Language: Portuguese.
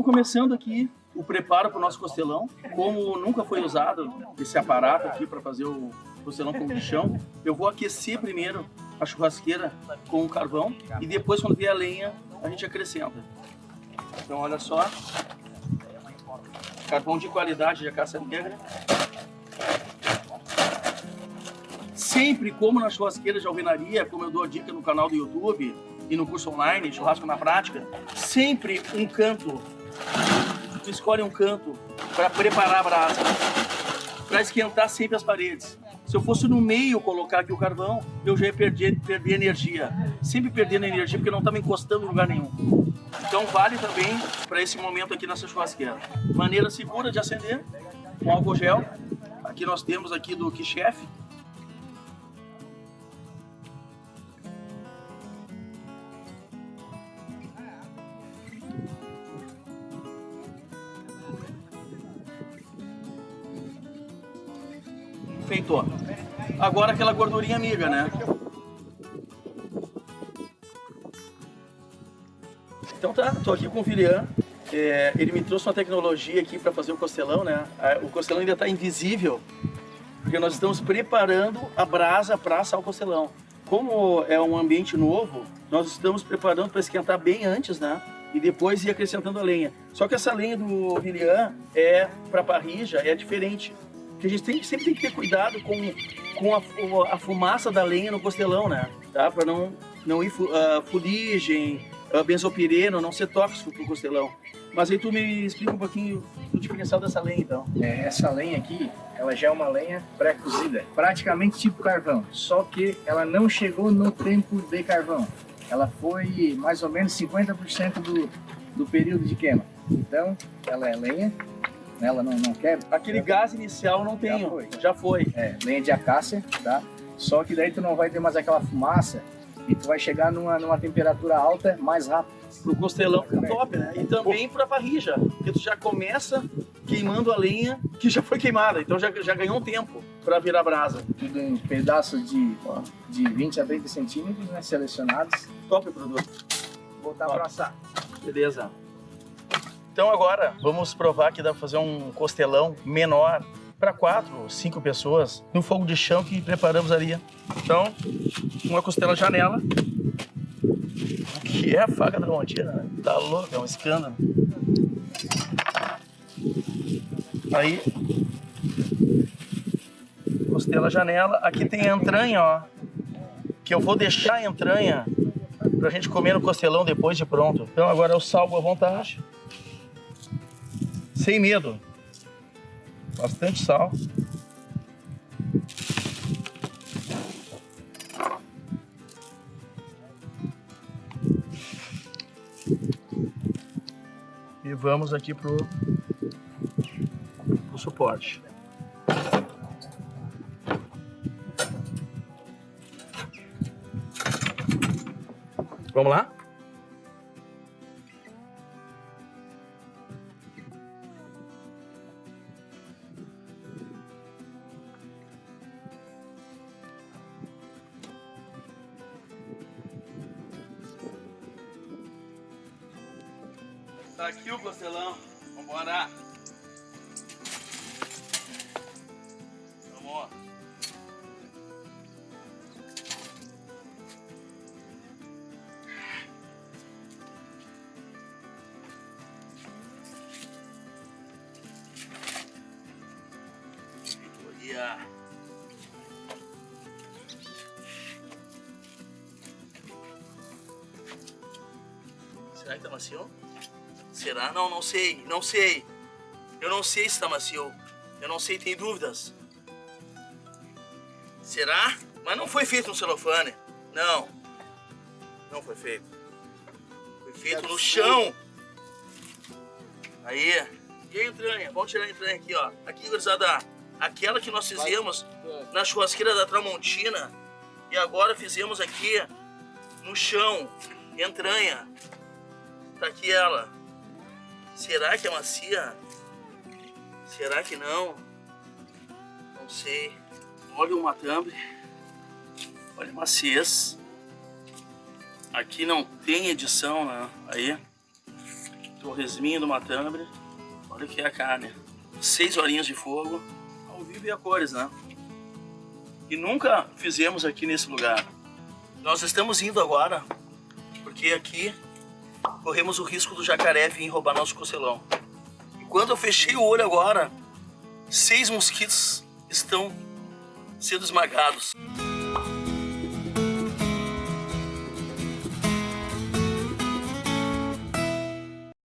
Então, começando aqui o preparo para o nosso costelão. Como nunca foi usado esse aparato aqui para fazer o costelão com chão, eu vou aquecer primeiro a churrasqueira com o carvão e depois, quando vier a lenha, a gente acrescenta. Então, olha só. Carvão de qualidade de acacia negra. Sempre, como na churrasqueira de alvenaria, como eu dou a dica no canal do YouTube e no curso online, Churrasco na Prática, sempre um canto tu escolhe um canto para preparar a brasa, para esquentar sempre as paredes. Se eu fosse no meio colocar aqui o carvão, eu já ia perder, perder energia. Sempre perdendo energia porque não estava encostando em lugar nenhum. Então vale também para esse momento aqui nessa churrasqueira. Maneira segura de acender, com álcool gel. Aqui nós temos aqui do Chef, Agora aquela gordurinha amiga, né? Então tá, tô aqui com o Vilian. É, ele me trouxe uma tecnologia aqui para fazer o costelão, né? O costelão ainda está invisível, porque nós estamos preparando a brasa para assar o costelão. Como é um ambiente novo, nós estamos preparando para esquentar bem antes, né? E depois ir acrescentando a lenha. Só que essa lenha do Vilian é para parrija, é diferente. Porque a gente tem, sempre tem que ter cuidado com, com a, a fumaça da lenha no costelão, né? Tá? Para não, não ir uh, fuligem, uh, benzopireno, não ser tóxico pro costelão. Mas aí tu me explica um pouquinho do diferencial dessa lenha, então. É, essa lenha aqui, ela já é uma lenha pré-cozida, praticamente tipo carvão, só que ela não chegou no tempo de carvão. Ela foi mais ou menos 50% do, do período de queima. Então, ela é lenha, ela não, não quebra. Aquele gás inicial não tem, já foi. Já foi. É, lenha de acácia, tá? Só que daí tu não vai ter mais aquela fumaça e tu vai chegar numa, numa temperatura alta mais rápido. Pro costelão fica top, né? E também pra parrija, porque tu já começa queimando a lenha que já foi queimada, então já, já ganhou um tempo para virar brasa. Tudo em pedaços de, de 20 a 30 centímetros, né? Selecionados. Top produto. Vou botar para assar. Beleza. Então agora vamos provar que dá para fazer um costelão menor para quatro, cinco pessoas no fogo de chão que preparamos ali. Então, uma costela janela. Que é a faca da Montina? Né? Tá louco, é um escândalo. Aí, costela janela. Aqui tem entranha, ó. Que eu vou deixar a entranha pra gente comer no costelão depois de pronto. Então agora eu salgo à vontade sem medo. Bastante sal. E vamos aqui pro, pro suporte. Vamos lá? Tá aqui o costelão. Vambora. Vamos. Olha. Será que tá macio? Será? Não, não sei, não sei. Eu não sei se está macio. Eu não sei, tem dúvidas. Será? Mas não foi feito no celofane. Não. Não foi feito. Foi feito no chão. Aí. E a entranha? Vamos tirar a entranha aqui, ó. Aqui, gurizada. Aquela que nós fizemos na churrasqueira da Tramontina. E agora fizemos aqui no chão. Entranha. Tá aqui ela. Será que é macia? Será que não? Não sei. Olha o matambre. Olha a maciez. Aqui não tem edição, né? Aí. Torresminho do matambre. Olha que é a carne. Seis horinhas de fogo. Ao vivo e a cores, né? E nunca fizemos aqui nesse lugar. Nós estamos indo agora porque aqui corremos o risco do jacaré vir roubar nosso costelão. E quando eu fechei o olho agora, seis mosquitos estão sendo esmagados.